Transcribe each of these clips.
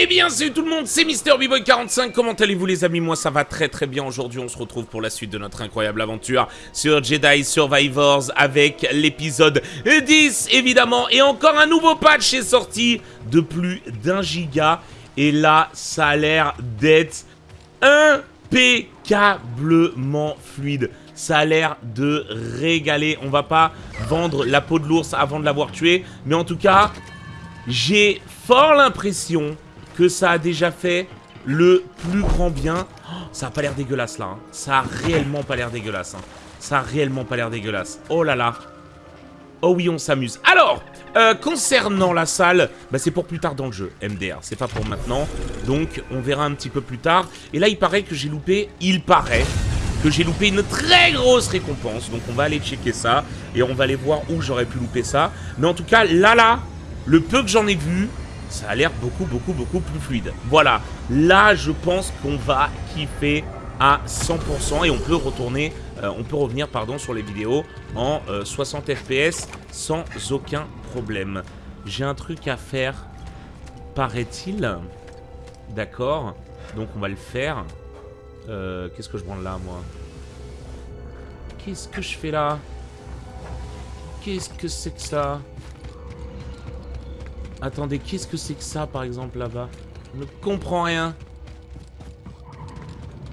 Eh bien salut tout le monde, c'est Mister boy 45 comment allez-vous les amis? Moi ça va très très bien, aujourd'hui on se retrouve pour la suite de notre incroyable aventure sur Jedi Survivors avec l'épisode 10 évidemment. Et encore un nouveau patch est sorti de plus d'un giga. Et là ça a l'air d'être impeccablement fluide. Ça a l'air de régaler. On va pas vendre la peau de l'ours avant de l'avoir tué. Mais en tout cas, j'ai fort l'impression que ça a déjà fait le plus grand bien. Oh, ça a pas l'air dégueulasse là. Hein. Ça a réellement pas l'air dégueulasse. Hein. Ça a réellement pas l'air dégueulasse. Oh là là. Oh oui, on s'amuse. Alors, euh, concernant la salle, bah, c'est pour plus tard dans le jeu, MDR. C'est pas pour maintenant. Donc, on verra un petit peu plus tard. Et là, il paraît que j'ai loupé, il paraît, que j'ai loupé une très grosse récompense. Donc, on va aller checker ça. Et on va aller voir où j'aurais pu louper ça. Mais en tout cas, là, là, le peu que j'en ai vu, ça a l'air beaucoup, beaucoup, beaucoup plus fluide. Voilà, là, je pense qu'on va kiffer à 100% et on peut retourner, euh, on peut revenir, pardon, sur les vidéos en 60 euh, FPS sans aucun problème. J'ai un truc à faire, paraît-il. D'accord, donc on va le faire. Euh, qu'est-ce que je branle là, moi? Qu'est-ce que je fais là? Qu'est-ce que c'est que ça? Attendez, qu'est-ce que c'est que ça, par exemple, là-bas Je ne comprends rien.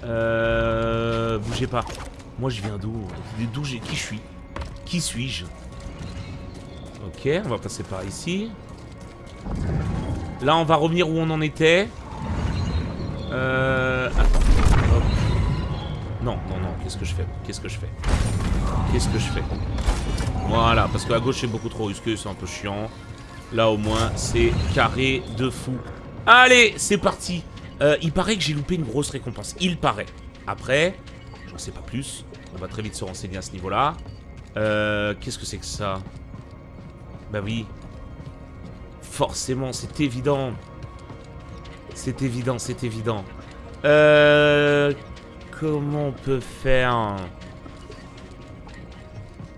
Euh... Bougez pas. Moi, je viens d'où D'où j'ai... Qui je suis Qui suis-je Ok, on va passer par ici. Là, on va revenir où on en était. Euh... Non, non, non. Qu'est-ce que je fais Qu'est-ce que je fais Qu'est-ce que je fais Voilà, parce qu'à gauche, c'est beaucoup trop risqué, c'est un peu chiant. Là, au moins, c'est carré de fou. Allez, c'est parti. Euh, il paraît que j'ai loupé une grosse récompense. Il paraît. Après, j'en sais pas plus. On va très vite se renseigner à ce niveau-là. Euh, Qu'est-ce que c'est que ça? Bah oui. Forcément, c'est évident. C'est évident, c'est évident. Euh... Comment on peut faire?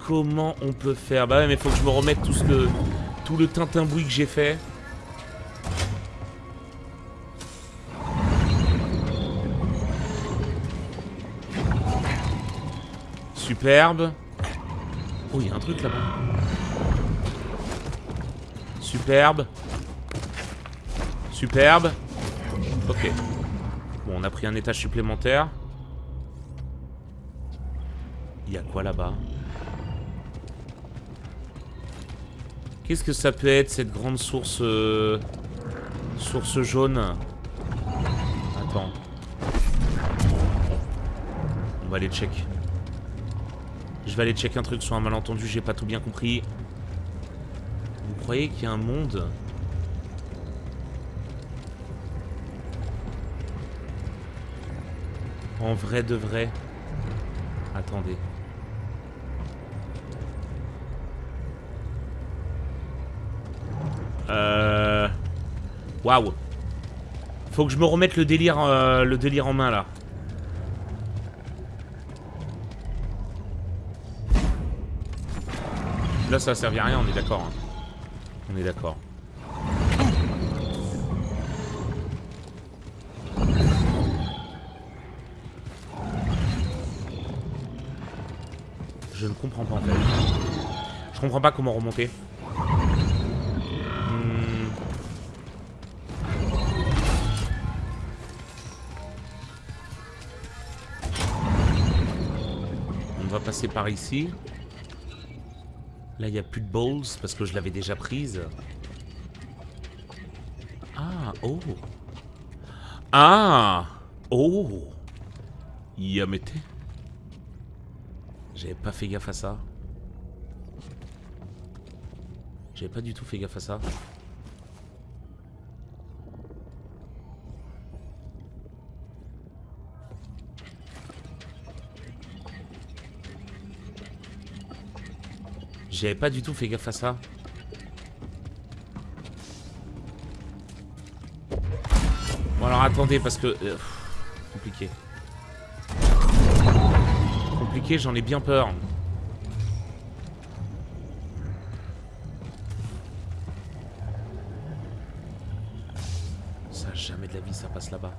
Comment on peut faire? Bah ouais, mais faut que je me remette tout ce que tout le tintin-bruit que j'ai fait. Superbe. Oh, il y a un truc là-bas. Superbe. Superbe. Ok. Bon, on a pris un étage supplémentaire. Il y a quoi là-bas? Qu'est-ce que ça peut être, cette grande source... Euh, source jaune Attends. On va aller check. Je vais aller check un truc sur un malentendu, j'ai pas tout bien compris. Vous croyez qu'il y a un monde En vrai de vrai Attendez. Euh... Waouh. Faut que je me remette le délire, euh, le délire en main, là. Là, ça a servi à rien, on est d'accord. Hein. On est d'accord. Je ne comprends pas, en fait. Je comprends pas comment remonter. Passer par ici. Là, il n'y a plus de balls parce que je l'avais déjà prise. Ah, oh. Ah, oh. Yamete. J'avais pas fait gaffe à ça. J'avais pas du tout fait gaffe à ça. J'avais pas du tout fait gaffe à ça. Bon alors attendez parce que... Euh, compliqué. Compliqué, j'en ai bien peur. Ça ça passe là-bas.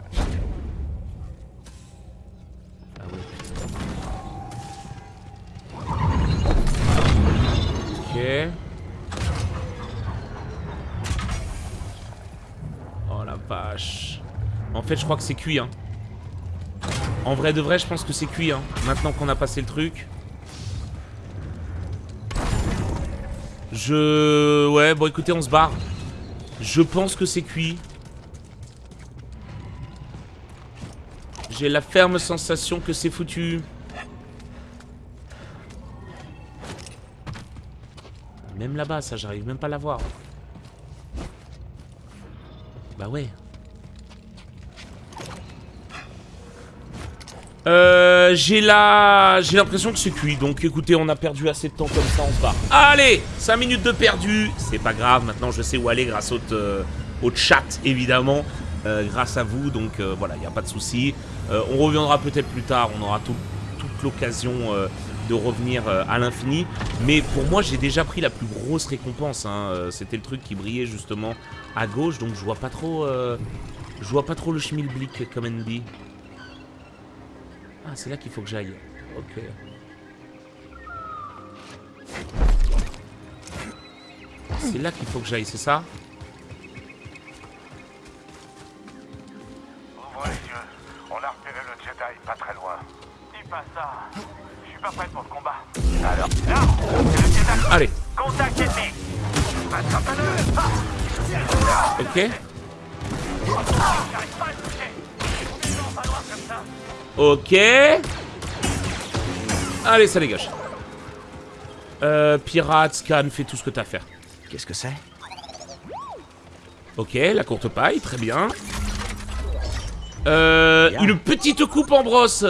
En fait, je crois que c'est cuit, hein. En vrai de vrai, je pense que c'est cuit, hein. Maintenant qu'on a passé le truc. Je... Ouais, bon écoutez, on se barre. Je pense que c'est cuit. J'ai la ferme sensation que c'est foutu. Même là-bas, ça, j'arrive même pas à la voir. Bah ouais. Euh, j'ai la... J'ai l'impression que c'est cuit. Donc écoutez, on a perdu assez de temps comme ça, on se barre. Allez 5 minutes de perdu. C'est pas grave, maintenant je sais où aller grâce au, euh, au chat, évidemment. Euh, grâce à vous, donc voilà, il n'y a pas de souci. On reviendra peut-être plus tard, on aura tout, toute l'occasion revenir euh, à l'infini. Mais pour moi, j'ai déjà pris la plus grosse récompense. hein. Euh, C'était le truc qui brillait justement à gauche, donc je vois pas trop... euh, je vois pas trop le schmilblick, comme on dit. Ah, c'est là qu'il faut que j'aille. Ok. C'est là qu'il faut que j'aille, c'est ça? Ça Ok. Allez, ça dégage. Euh, pirate, scan, fais tout ce que t'as à faire. Qu'est-ce que c'est? Ok, la courte paille, très bien. Euh, Bien. une petite coupe en brosse.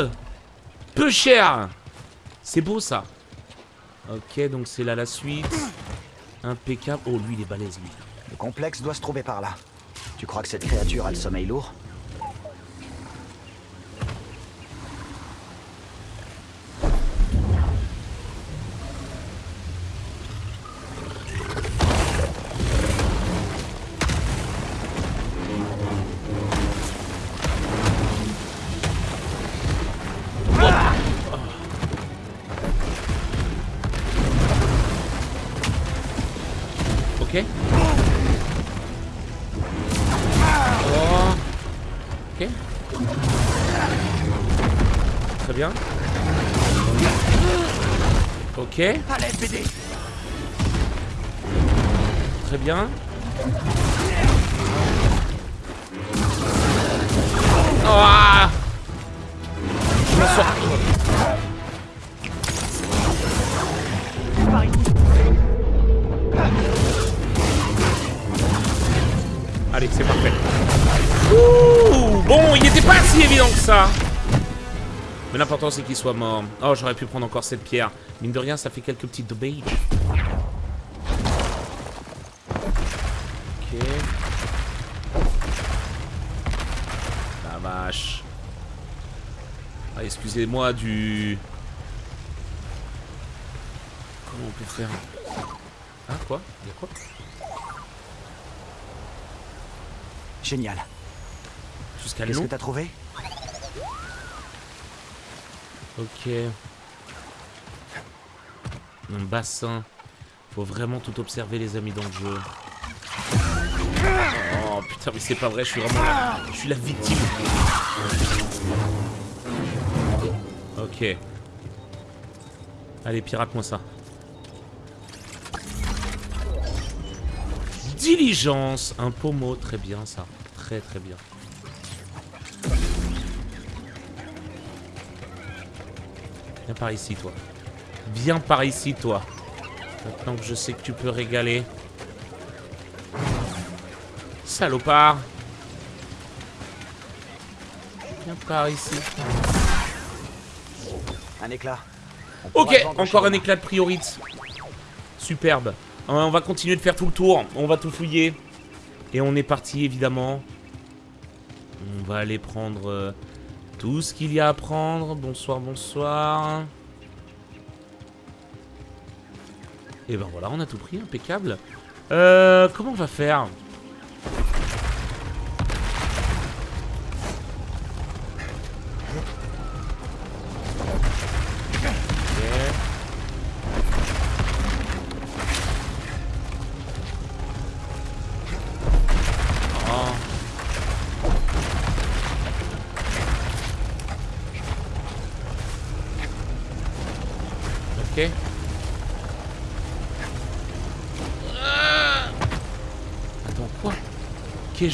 Peu cher. C'est beau ça. Ok, donc c'est là la suite. Impeccable. Oh, lui, il est balèze, lui. Le complexe doit se trouver par là. Tu crois que cette créature a le sommeil lourd? Très bien. Ah Je m'en sors. Allez, c'est parfait. Ouh, bon, il n'était pas si évident que ça. Mais l'important, c'est qu'il soit mort. Oh, j'aurais pu prendre encore cette pierre. Mine de rien, ça fait quelques petites debate. Ok. La vache. Ah, excusez-moi du... Comment on peut faire? Ah, quoi? Y'a quoi? Génial. Jusqu'à Qu'est-ce que t'as trouvé? Ok. Un bassin. Faut vraiment tout observer, les amis, dans le jeu. Oh putain, mais c'est pas vrai, je suis vraiment. Je suis la victime. Ok. Allez, pirate-moi ça. Diligence. Un pommeau, très bien ça. Très très bien. Viens par ici, toi. Viens par ici, toi. Maintenant que je sais que tu peux régaler. Salopard. Viens par ici. Un éclat. Ok, encore un éclat de priorite. Superbe. On va continuer de faire tout le tour. On va tout fouiller. Et on est parti, évidemment. On va aller prendre euh, tout ce qu'il y a à prendre. Bonsoir, bonsoir. Et ben voilà, on a tout pris, impeccable. Euh, comment on va faire?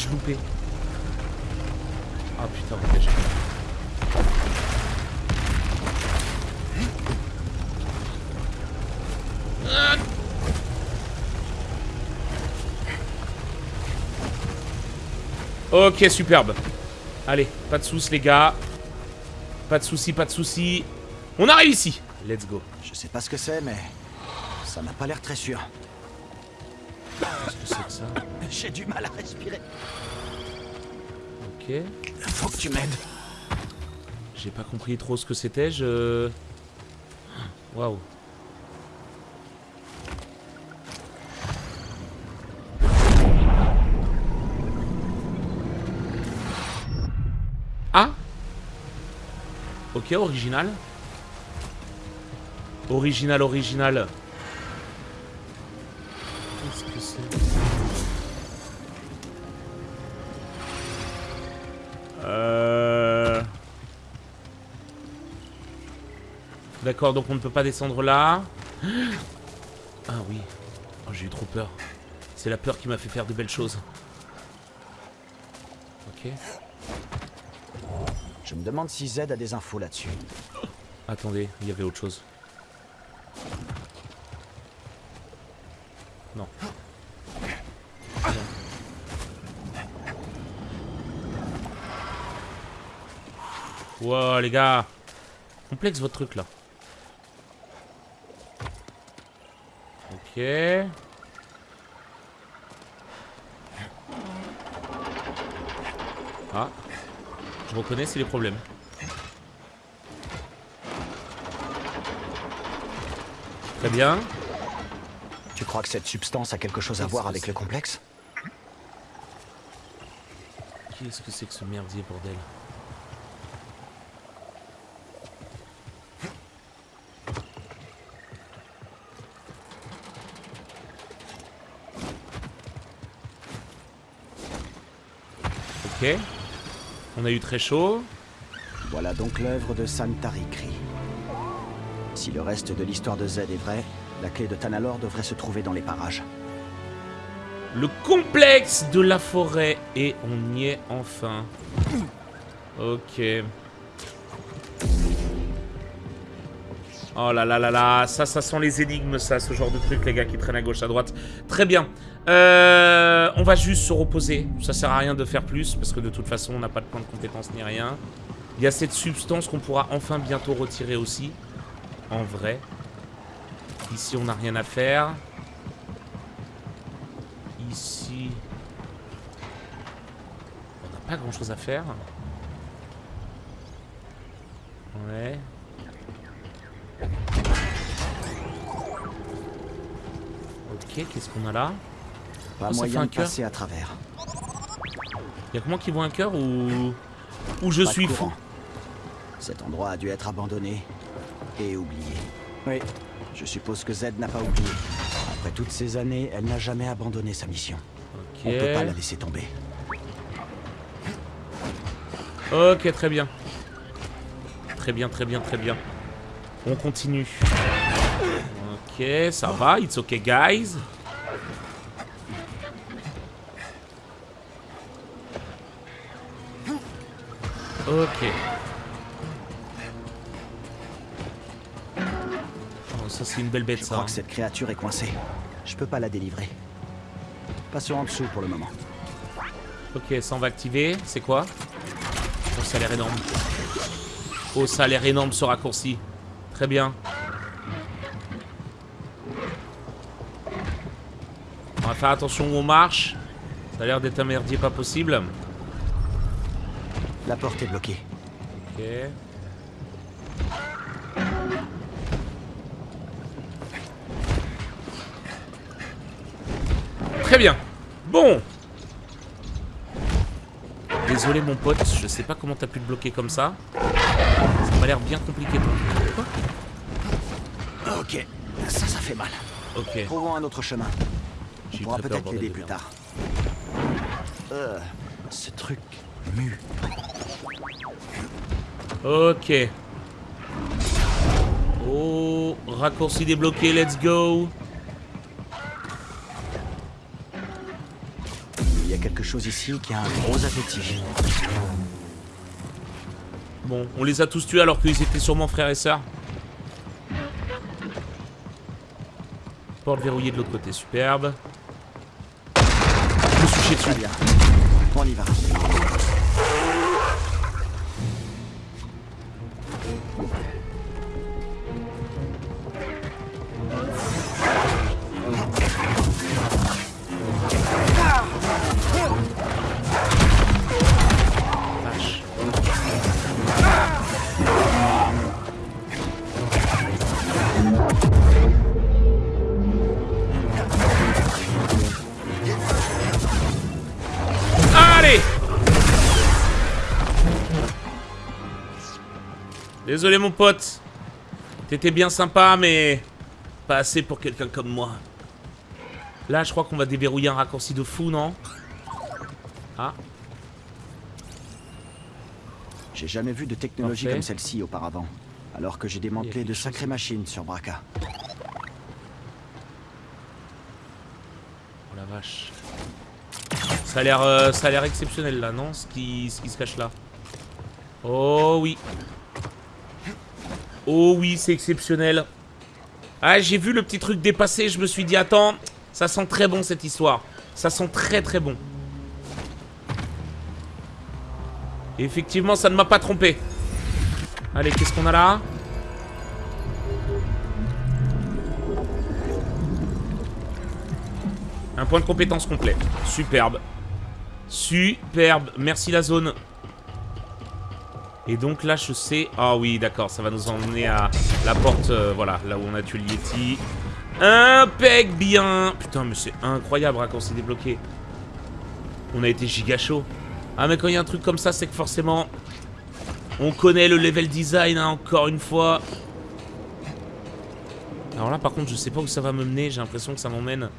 Loupé Ah putain, ok, j'ai Ok, superbe. Allez, pas de soucis les gars. Pas de soucis, pas de soucis. On a réussi. Let's go. Je sais pas ce que c'est, mais ça n'a pas l'air très sûr. Qu'est-ce que c'est que ça J'ai du mal à respirer. Ok. Faut que tu m'aides. J'ai pas compris trop ce que c'était, je... Waouh. Ah Ok, original. Original, original. D'accord, donc on ne peut pas descendre là. Ah oui. Oh, j'ai eu trop peur. C'est la peur qui m'a fait faire de belles choses. Ok. Je me demande si Z a des infos là-dessus. Attendez, il y avait autre chose. Non. Wow, les gars. Complexe votre truc là. Ok. Ah. Je reconnais, c'est les problèmes. Très bien. Tu crois que cette substance a quelque chose à voir avec le complexe? Qu'est-ce que c'est que ce merdier, bordel? Ok. On a eu très chaud. Voilà donc l'œuvre de Santari Kri. Si le reste de l'histoire de Z est vrai, la clé de Tanalor devrait se trouver dans les parages. Le complexe de la forêt. Et on y est enfin. Ok. Oh là là là là, ça, ça sent les énigmes, ça, ce genre de truc, les gars, qui traînent à gauche, à droite. Très bien. Euh, on va juste se reposer. Ça sert à rien de faire plus, parce que de toute façon, on n'a pas de point de compétence ni rien. Il y a cette substance qu'on pourra enfin bientôt retirer aussi. En vrai. Ici, on n'a rien à faire. Ici... On n'a pas grand-chose à faire. Ouais. Ok, qu'est-ce qu'on a là? Pas Oh, moyen un de cœur. passer à travers. Y'a que moi qui vois un cœur ou... Ou je Pas suis fou. Cet endroit a dû être abandonné et oublié. Oui, je suppose que Z n'a pas oublié. Après toutes ces années, elle n'a jamais abandonné sa mission. Ok. On peut pas la laisser tomber. Ok, très bien. Très bien, très bien, très bien. On continue. Ok, ça va. It's okay, guys. Ok. Oh, ça, c'est une belle bête, Je ça. crois que cette créature est coincée. Je peux pas la délivrer. Passons en dessous pour le moment. Ok, ça on va activer. C'est quoi? Oh, ça a l'air énorme. Oh, ça a l'air énorme ce raccourci. Très bien. On va faire attention où on marche. Ça a l'air d'être un merdier pas possible. La porte est bloquée. Ok. Très bien. Bon. Désolé mon pote, je sais pas comment t'as pu le bloquer comme ça. Ça m'a l'air bien compliqué. Quoi? Ok, ça, ça fait mal. Ok. Trouvons un autre chemin. On pourra peut-être l'aider plus tard. Euh, ce truc mu. Ok. Oh. Raccourci débloqué, let's go. Il y a quelque chose ici qui a un gros appétit. Bon, on les a tous tués alors qu'ils étaient sûrement frères et sœurs. Porte verrouillée de l'autre côté, superbe. Je me suis chié dessus. bien. On y va. Désolé mon pote. T'étais bien sympa, mais pas assez pour quelqu'un comme moi. Là, je crois qu'on va déverrouiller un raccourci de fou, non? Ah, J'ai jamais vu de technologie Parfait. comme celle-ci auparavant. Alors que j'ai démantelé de chose. sacrées machines sur Braca. Oh la vache. Ça a l'air euh, exceptionnel là, non? Ce qui, ce qui se cache là. Oh oui. Oh oui, c'est exceptionnel. Ah, j'ai vu le petit truc dépasser, je me suis dit attends, ça sent très bon cette histoire. Ça sent très très bon. Effectivement, ça ne m'a pas trompé. Allez, qu'est-ce qu'on a là? Un point de compétence complet. Superbe. Superbe. Merci la zone. Et donc là, je sais... Ah oui, d'accord, ça va nous emmener à la porte, euh, voilà, là où on a tué le Yeti. Impec bien Putain, mais c'est incroyable hein, quand c'est débloqué. On a été giga chaud. Ah, mais quand il y a un truc comme ça, c'est que forcément... On connaît le level design, hein, encore une fois. Alors là, par contre, je sais pas où ça va me mener. J'ai l'impression que ça m'emmène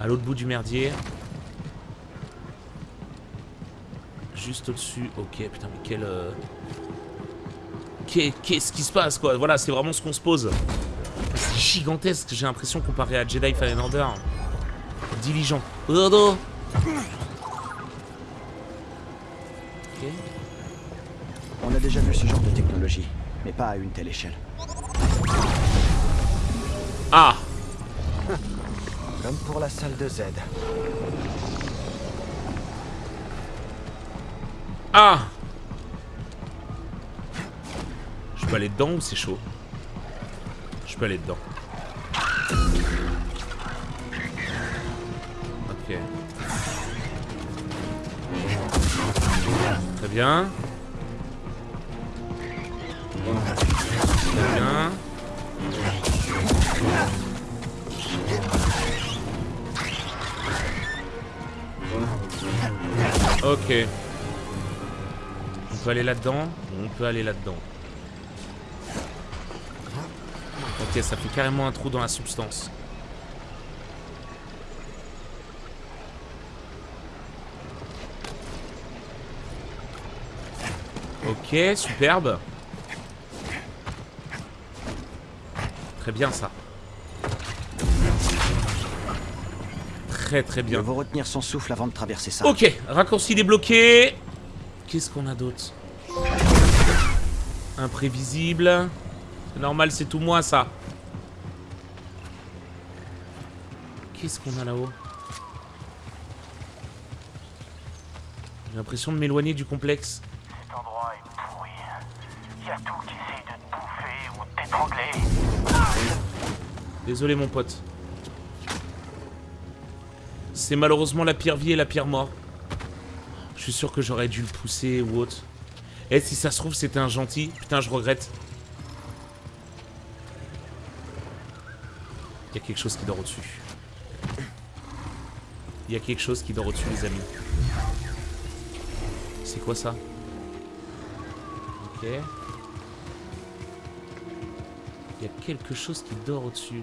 à l'autre bout du merdier. Juste au-dessus. Ok, putain, mais quel... euh, qu'est- Qu'est-ce qui se passe, quoi? Voilà, c'est vraiment ce qu'on se pose. C'est gigantesque, j'ai l'impression, comparé à Jedi Fallen Order. Diligent. Ok. On a déjà vu ce genre de technologie, mais pas à une telle échelle. Ah Comme pour la salle de Z. Ah Je peux aller dedans ou c'est chaud? Je peux aller dedans. Ok. Très bien. Très bien. Ok. On peut aller là-dedans On peut aller là-dedans. Ok, ça fait carrément un trou dans la substance. Ok, superbe. Très bien ça. Très très Il bien. vaut retenir son souffle avant de traverser ça. Ok, raccourci débloqué. Qu'est-ce qu'on a d'autre Imprévisible. C'est normal, c'est tout moi ça. Qu'est-ce qu'on a là-haut J'ai l'impression de m'éloigner du complexe. Cet endroit est pourri. Il y a tout qui essaye de te bouffer ou de t'étrangler. Désolé mon pote. C'est malheureusement la pire vie et la pire mort. Je suis sûr que j'aurais dû le pousser ou autre. Et si ça se trouve c'était un gentil, putain je regrette. Il y a quelque chose qui dort au-dessus. Il y a quelque chose qui dort au-dessus les amis. C'est quoi ça? Ok. Il y a quelque chose qui dort au-dessus.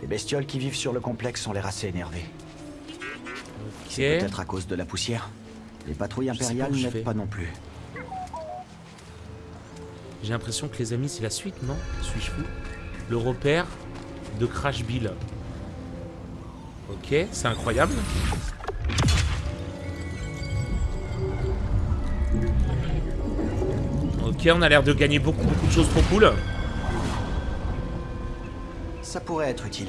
Les bestioles qui vivent sur le complexe ont l'air assez énervées. C'est peut-être à cause de la poussière. Les patrouilles impériales n'aident pas non plus. J'ai l'impression que les amis, c'est la suite, non? Suis-je fou? Le repère de Crash Bill. Ok, c'est incroyable. Ok, on a l'air de gagner beaucoup, beaucoup de choses trop cool. Ça pourrait être utile.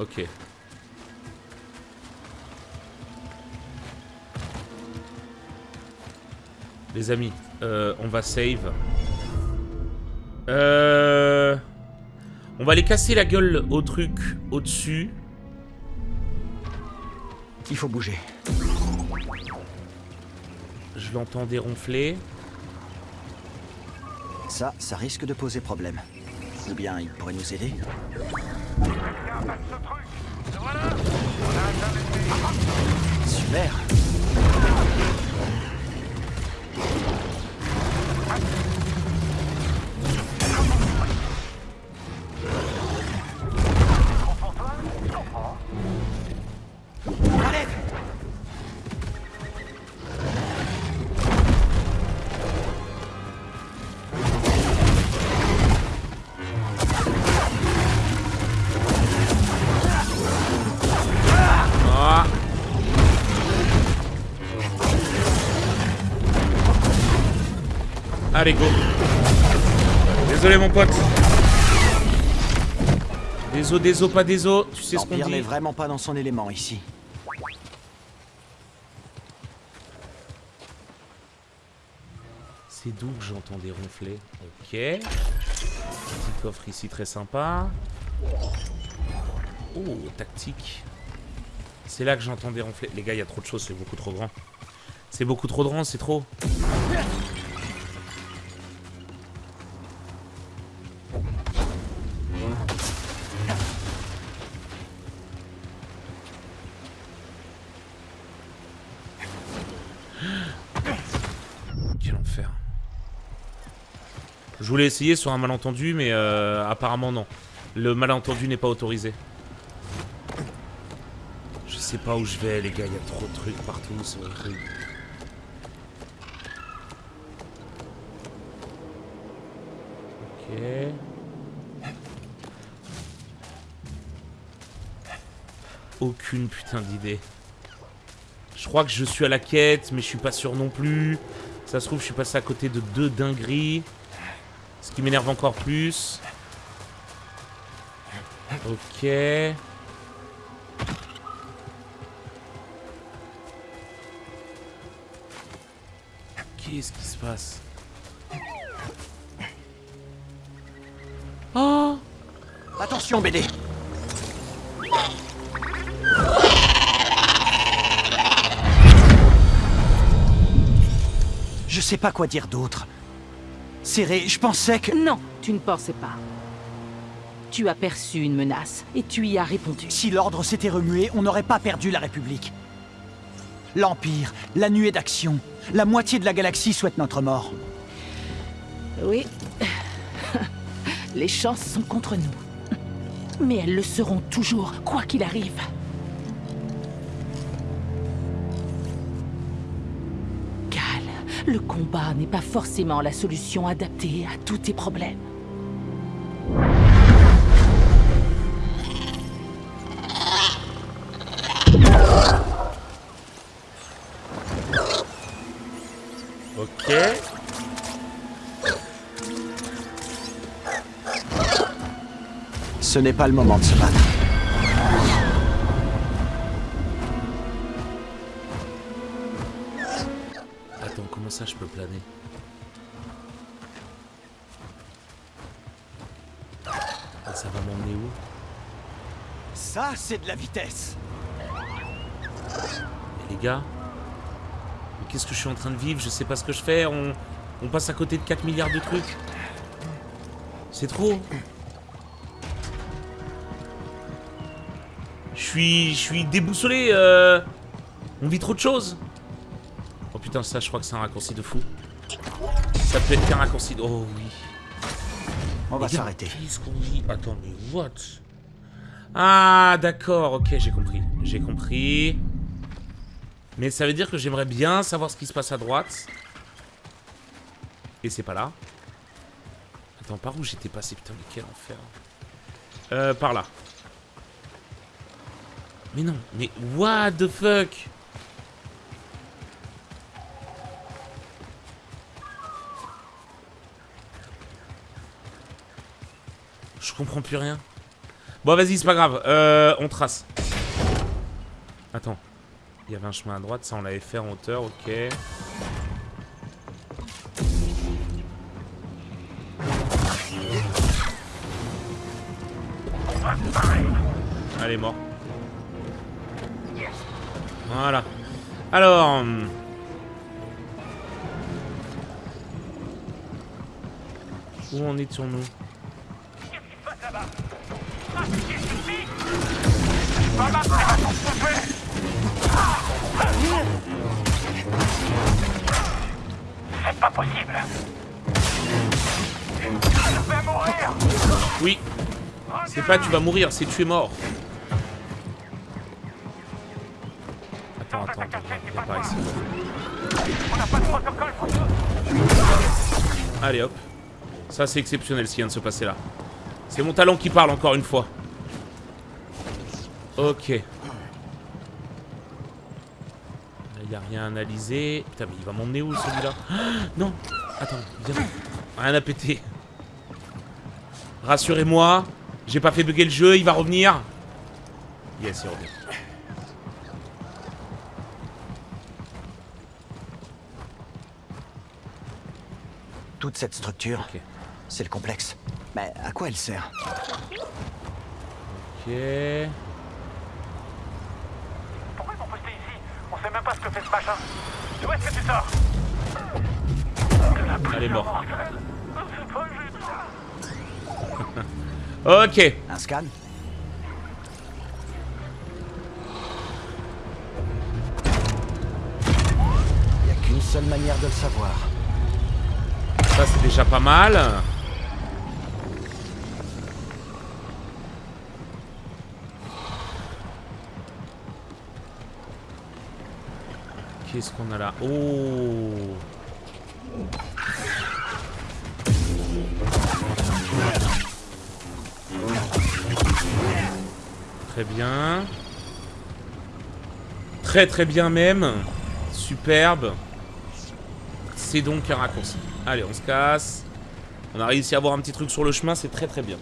Ok. Les amis, euh, on va save. Euh... On va aller casser la gueule au truc au-dessus. Il faut bouger. Je l'entends déronfler. Ça, ça risque de poser problème. Ou bien il pourrait nous aider. Quelqu'un Allez, go. Désolé, mon pote. Des os, des os, pas des os. Tu sais ce qu'on dit. n'est vraiment pas dans son élément ici. C'est d'où que j'entends des ronflets. Ok. Petit coffre ici très sympa. Oh, tactique. C'est là que j'entends des ronflets. Les gars, il y a trop de choses, c'est beaucoup trop grand. C'est beaucoup trop grand, c'est trop. Voulais essayer sur un malentendu, mais euh, apparemment non. Le malentendu n'est pas autorisé. Je sais pas où je vais, les gars. Il y a trop de trucs partout, c'est horrible. Ok. Aucune putain d'idée. Je crois que je suis à la quête, mais je suis pas sûr non plus. Ça se trouve, je suis passé à côté de deux dingueries. Ce qui m'énerve encore plus. Ok. Qu'est-ce qui se passe? Oh Attention, BD Je sais pas quoi dire d'autre. Serré, je pensais que... Non, tu ne pensais pas. Tu as perçu une menace et tu y as répondu. Si l'ordre s'était remué, on n'aurait pas perdu la République. L'Empire, la nuée d'action, la moitié de la galaxie souhaite notre mort. Oui. Les chances sont contre nous. Mais elles le seront toujours, quoi qu'il arrive. Le combat n'est pas forcément la solution adaptée à tous tes problèmes. Ok. Ce n'est pas le moment de se battre. C'est de la vitesse Et les gars qu'est-ce que je suis en train de vivre? Je sais pas ce que je fais. On, on passe à côté de 4 milliards de trucs. C'est trop. Je suis, je suis déboussolé. euh. On vit trop de choses. Oh putain, ça, je crois que c'est un raccourci de fou. Ça peut être qu'un raccourci de... Oh oui. On va s'arrêter. Qu'est-ce qu'on dit? Attends, mais what? Ah, d'accord, ok, j'ai compris. J'ai compris. Mais ça veut dire que j'aimerais bien savoir ce qui se passe à droite. Et c'est pas là. Attends, par où j'étais passé Putain, mais quel enfer. Euh, par là. Mais non, mais what the fuck? Je comprends plus rien. Bon, vas-y, c'est pas grave. Euh, on trace. Attends. Il y avait un chemin à droite, ça on l'avait fait en hauteur, ok. Allez, mort. Voilà. Alors... hum. Où en étions-nous C'est pas possible. Je vais mourir. Oui. C'est pas tu vas mourir, c'est tu es mort. Attends, attends, attends, viens par ici. Allez hop. Ça c'est exceptionnel ce qui vient de se passer là. C'est mon talent qui parle encore une fois. Ok. Là y a rien à analyser. Putain mais il va m'emmener où celui-là? Ah, Non Attends, viens. Rien à péter. Rassurez-moi. J'ai pas fait bugger le jeu, il va revenir. Yes, il revient. Toute cette structure, c'est le complexe. Mais à quoi elle sert? Ok. Pas ce que fait ce machin. D'où est-ce que tu sors Elle est morte. Juste. Ok. Un scan Il n'y a qu'une seule manière de le savoir. Ça c'est déjà pas mal. Qu'est-ce qu'on a là? Oh Très bien. Très très bien même. Superbe. C'est donc un raccourci. Allez, on se casse. On a réussi à avoir un petit truc sur le chemin, c'est très très bien.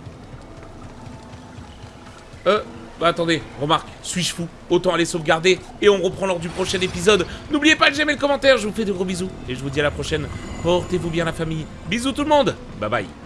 Euh, bah attendez, remarque, suis-je fou? Autant aller sauvegarder et on reprend lors du prochain épisode. N'oubliez pas de j'aime le commentaire, je vous fais de gros bisous et je vous dis à la prochaine. Portez-vous bien la famille. Bisous tout le monde. Bye bye.